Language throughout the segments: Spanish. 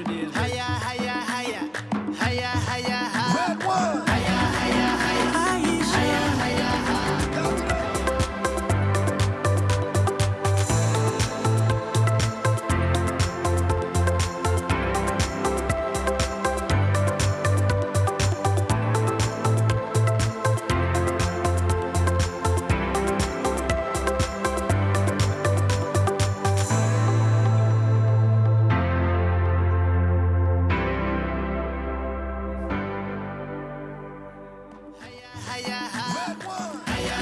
it is.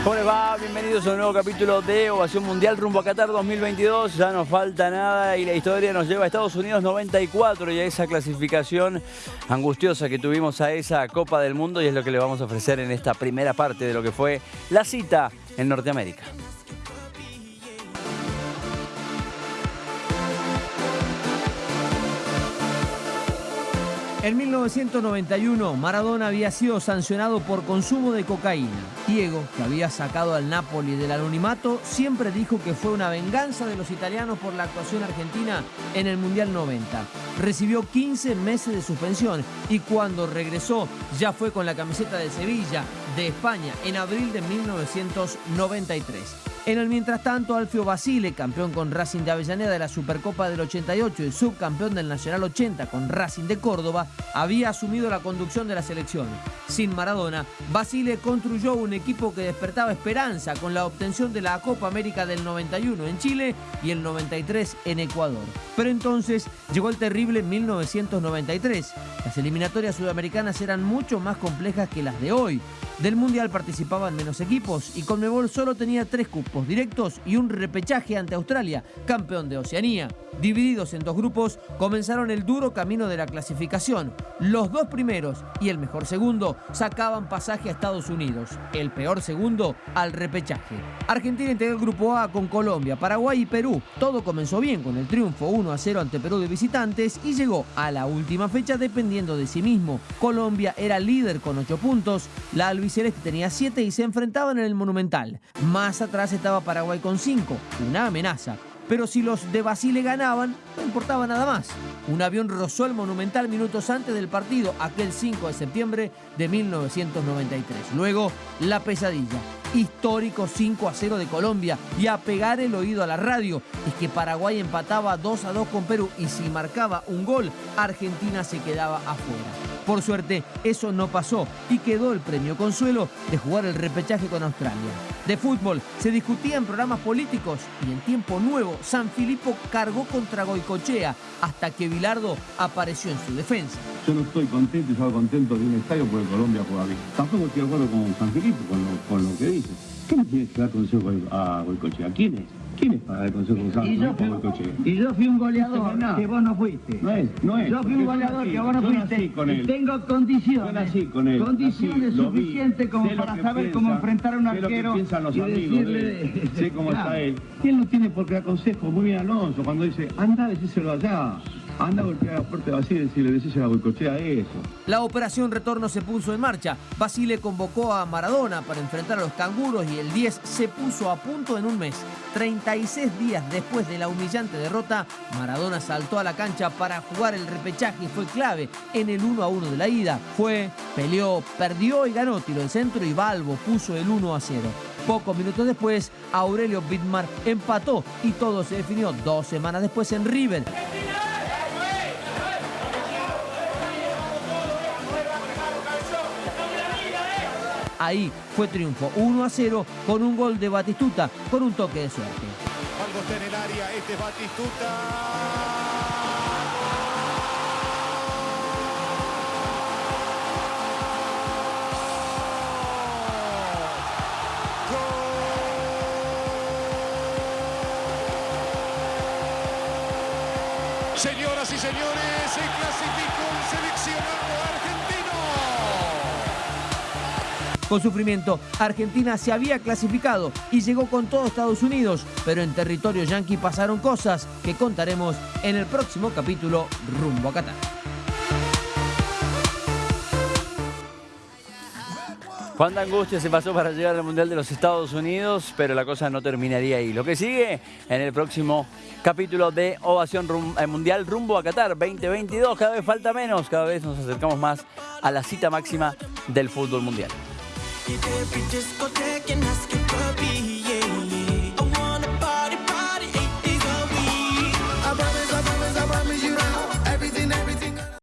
¿Cómo va? Bienvenidos a un nuevo capítulo de Ovación Mundial rumbo a Qatar 2022. Ya no falta nada y la historia nos lleva a Estados Unidos 94 y a esa clasificación angustiosa que tuvimos a esa Copa del Mundo y es lo que le vamos a ofrecer en esta primera parte de lo que fue la cita en Norteamérica. En 1991, Maradona había sido sancionado por consumo de cocaína. Diego, que había sacado al Napoli del anonimato, siempre dijo que fue una venganza de los italianos por la actuación argentina en el Mundial 90. Recibió 15 meses de suspensión y cuando regresó ya fue con la camiseta de Sevilla, de España, en abril de 1993. En el mientras tanto, Alfio Basile, campeón con Racing de Avellaneda de la Supercopa del 88 y subcampeón del Nacional 80 con Racing de Córdoba, había asumido la conducción de la selección. Sin Maradona, Basile construyó un equipo que despertaba esperanza con la obtención de la Copa América del 91 en Chile y el 93 en Ecuador. Pero entonces llegó el terrible 1993. Las eliminatorias sudamericanas eran mucho más complejas que las de hoy. Del Mundial participaban menos equipos y Conmebol solo tenía tres cupos directos y un repechaje ante Australia, campeón de Oceanía. Divididos en dos grupos, comenzaron el duro camino de la clasificación. Los dos primeros y el mejor segundo sacaban pasaje a Estados Unidos, el peor segundo al repechaje. Argentina integró el grupo A con Colombia, Paraguay y Perú. Todo comenzó bien con el triunfo 1 a 0 ante Perú de visitantes y llegó a la última fecha dependiendo de sí mismo. Colombia era líder con 8 puntos, la albiceleste tenía 7 y se enfrentaban en el Monumental. Más atrás estaba Paraguay con 5, una amenaza. Pero si los de Basile ganaban, no importaba nada más. Un avión rozó el Monumental minutos antes del partido, aquel 5 de septiembre de 1993. Luego, la pesadilla. Histórico 5 a 0 de Colombia y a pegar el oído a la radio. Es que Paraguay empataba 2 a 2 con Perú y si marcaba un gol, Argentina se quedaba afuera. Por suerte, eso no pasó y quedó el premio consuelo de jugar el repechaje con Australia. De fútbol se discutía en programas políticos y en tiempo nuevo San Filipo cargó contra Goicochea hasta que Bilardo apareció en su defensa. Yo no estoy contento y salgo contento de un estadio porque Colombia juega bien. Tampoco estoy de acuerdo con San Filipo, con lo, que dice. ¿Qué le tienes que dar consejo a Goicochea? ¿Quién es? ¿Quién es para dar consejo Y yo, y fui un goleador No, que vos no fuiste. No es, no es. Yo fui un goleador que vos no fuiste. con él. tengo condiciones. Yo nací con él. Condiciones nací, lo vi, suficientes como para saber piensa, cómo enfrentar a un sé lo que arquero. piensan los amigos de él, de- sé cómo Claro. está él. Y él no tiene por qué aconsejo. Muy bien Alonso cuando dice, anda a decírselo allá. Anda a golpear la puerta de y decirle, decíselo a Goicochea eso. La operación retorno se puso en marcha. Basile convocó a Maradona para enfrentar a los canguros y el 10 se puso a punto en un mes. 36 días después de la humillante derrota, Maradona saltó a la cancha para jugar el repechaje y fue clave en el 1 a 1 de la ida. Fue, peleó, perdió y ganó. Tiró el centro y Balbo puso el 1 a 0. Pocos minutos después, Aurelio Bitmar empató y todo se definió dos semanas después en River. Ahí fue triunfo 1 a 0 con un gol de Batistuta con un toque de suerte. Algo está en el área, este es Batistuta. Señoras y señores, se clasificó el seleccionado argentino. Con sufrimiento, Argentina se había clasificado y llegó con todo Estados Unidos, pero en territorio yanqui pasaron cosas que contaremos en el próximo capítulo rumbo a Qatar. Cuánta angustia se pasó para llegar al Mundial de los Estados Unidos, pero la cosa no terminaría ahí. Lo que sigue en el próximo capítulo de Ovación Rum- eh, Mundial rumbo a Qatar 2022. Cada vez falta menos, cada vez nos acercamos más a la cita máxima del fútbol mundial. Every discotheque and ask your puppy